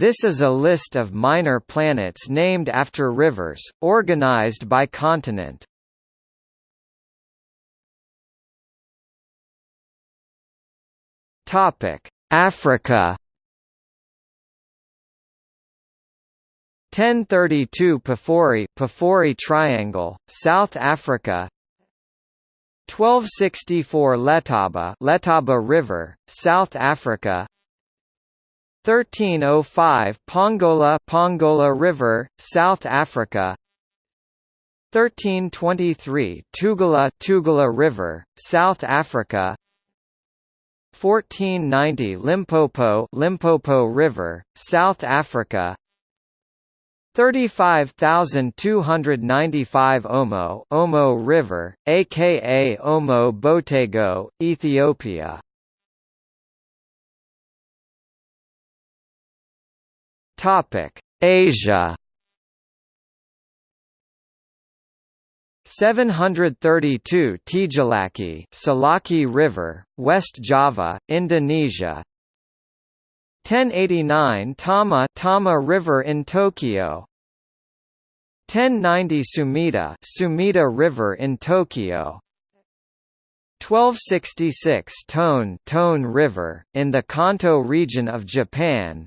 This is a list of minor planets named after rivers, organized by continent. Topic: Africa. 1032 Pafuri Pafuri Triangle, South Africa. 1264 Letaba Letaba River, South Africa 1305 Pongola Pongola River, South Africa. 1323 Tugela Tugela River, South Africa. 1490 Limpopo Limpopo River, South Africa. 35295 Omo Omo River, aka Omo Botago, Ethiopia. Topic: Asia. 732 Tjilaki Salaki River, West Java, Indonesia. 1089 Tama Tama River in Tokyo. 1090 Sumida Sumida River in Tokyo. 1266 Tone Tone River, in the Kanto region of Japan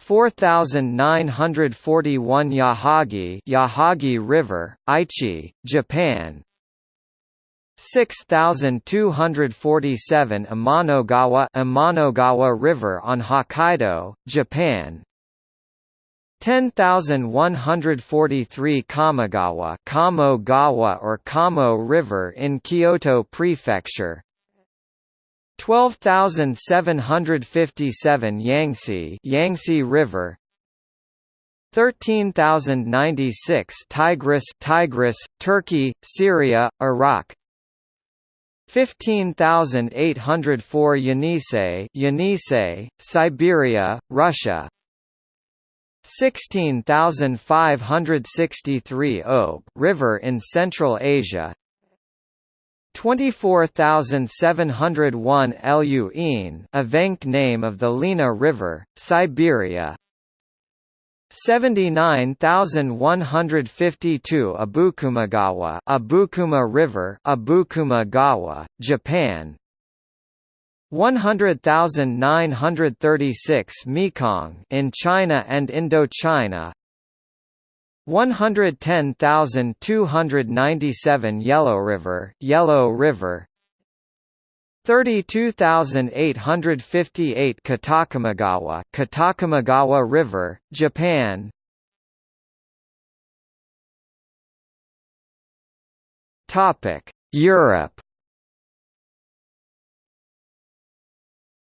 4941 Yahagi Yahagi River, Aichi, Japan. 6247 Amanogawa Amanogawa River on Hokkaido, Japan. 10143 Kamogawa Kamogawa or Kamo River in Kyoto Prefecture 12757 Yangtze Yangtze River. 13096 Tigris Tigris, Turkey, Syria, Iraq. 15804 Yenisei Yenisei, Siberia, Russia. 16563 Ob River in Central Asia 24701 Lu Ein Evenk name of the Lena River, Siberia. 79152 Abukumagawa Abukuma River Abukuma Japan. 100,936 Mekong in China and Indochina 110,297 Yellow River Yellow River. 32858 Kitakamigawa Kitakamigawa River, Japan. Topic Europe.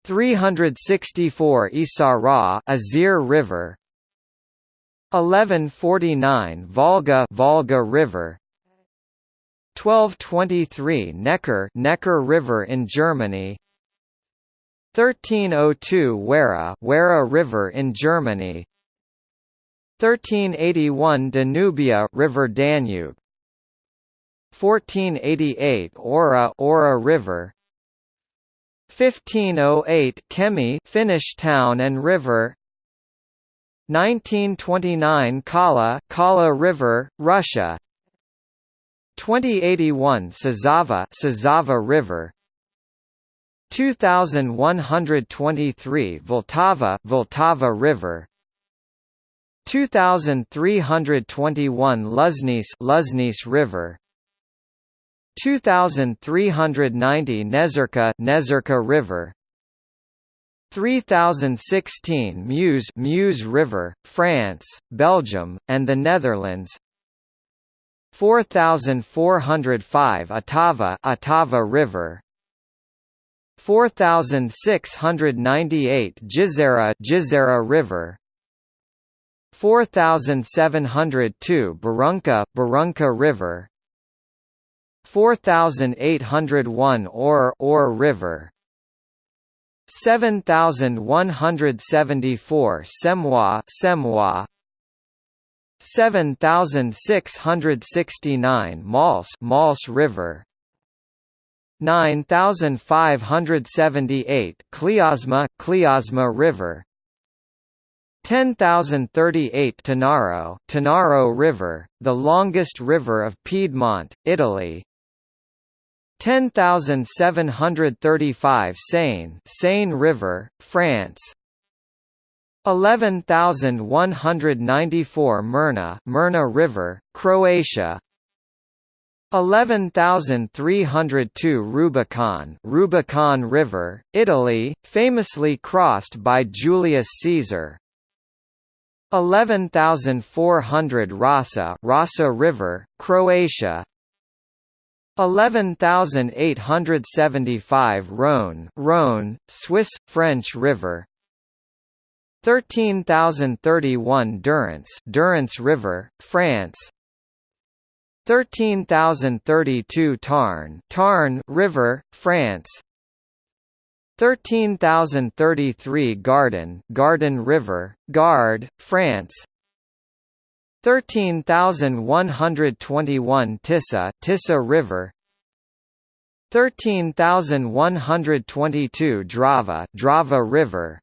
364 Isara Isar River 1149 Volga Volga River. 1223 Neckar Neckar River in Germany. 1302 Werra Werra River in Germany. 1381 Danubia River Danube. 1488 Ora Ora River. 1508 Kemi Finnish town and river 1929 Kala Kala River, Russia. 2081 Sazava Sazava River. 2123 Vltava, Vltava River. 2321 Luznice Luznice River. 2390 Nezerka Nezerka River 3016 Meuse Meuse River, France, Belgium, and the Netherlands. 4405 Otava Otava River. 4698 Jizera Jizera River. 4702 Berounka Berounka River. 4801 Or Or River 7174 Semois Semois. 7669 Mals Mals River. 9578 Klyazma Klyazma River. 10038 Tanaro, Tanaro River, the longest river of Piedmont, Italy. 10735 Seine, Seine River, France. 11194 Mirna, Mirna River, Croatia. 11302 Rubicon Rubicon River, Italy, famously crossed by Julius Caesar 11400 Rasa Rasa River, Croatia 11875 Rhône Rhône, Swiss, French River. 13031 Durance Durance River, France. 13032 Tarn Tarn River, France. 13033 Gardon Gardon River, Gard, France 13121 Tisza Tisza River. 13122 Drava Drava River.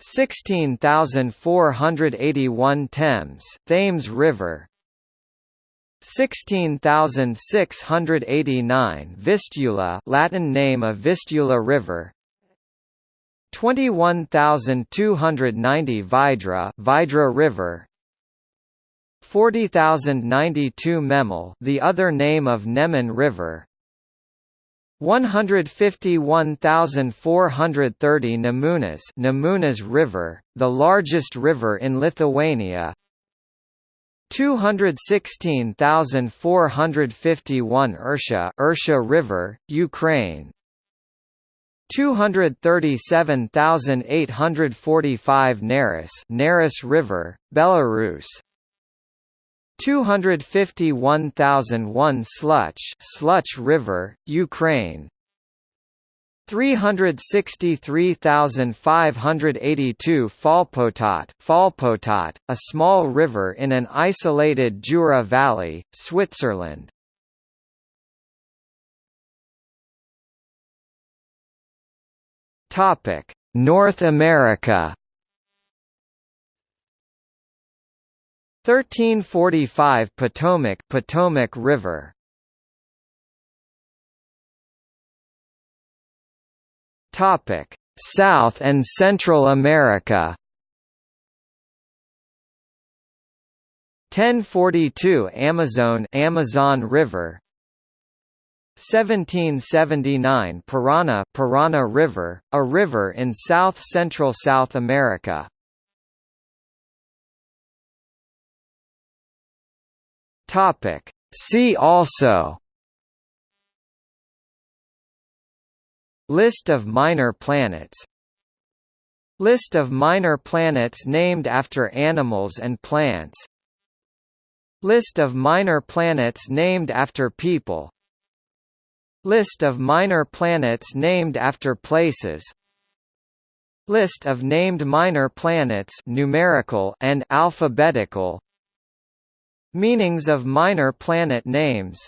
16481 Thames Thames River. 16689 Vistula Latin name of Vistula River. 21290 Vidra Vidra River 40092 Memel the other name of Neman River. 151,430 Nemunas Nemunas River, the largest river in Lithuania. 216,451 Ursha Ursha River, Ukraine. 237,845 Neris Neris River, Belarus 251,001 Sluch Sluch River, Ukraine 363,582 Falpotat, Falpotat, a small river in an isolated Jura Valley, Switzerland. Topic: North America. 1345 Potomac Potomac River Topic: South and Central America. 1042 Amazon Amazon River 1779 Parana Parana River, a river in south-central South America. Topic. See also List of minor planets List of minor planets named after animals and plants List of minor planets named after people List of minor planets named after places List of named minor planets numerical and alphabetical Meanings of minor planet names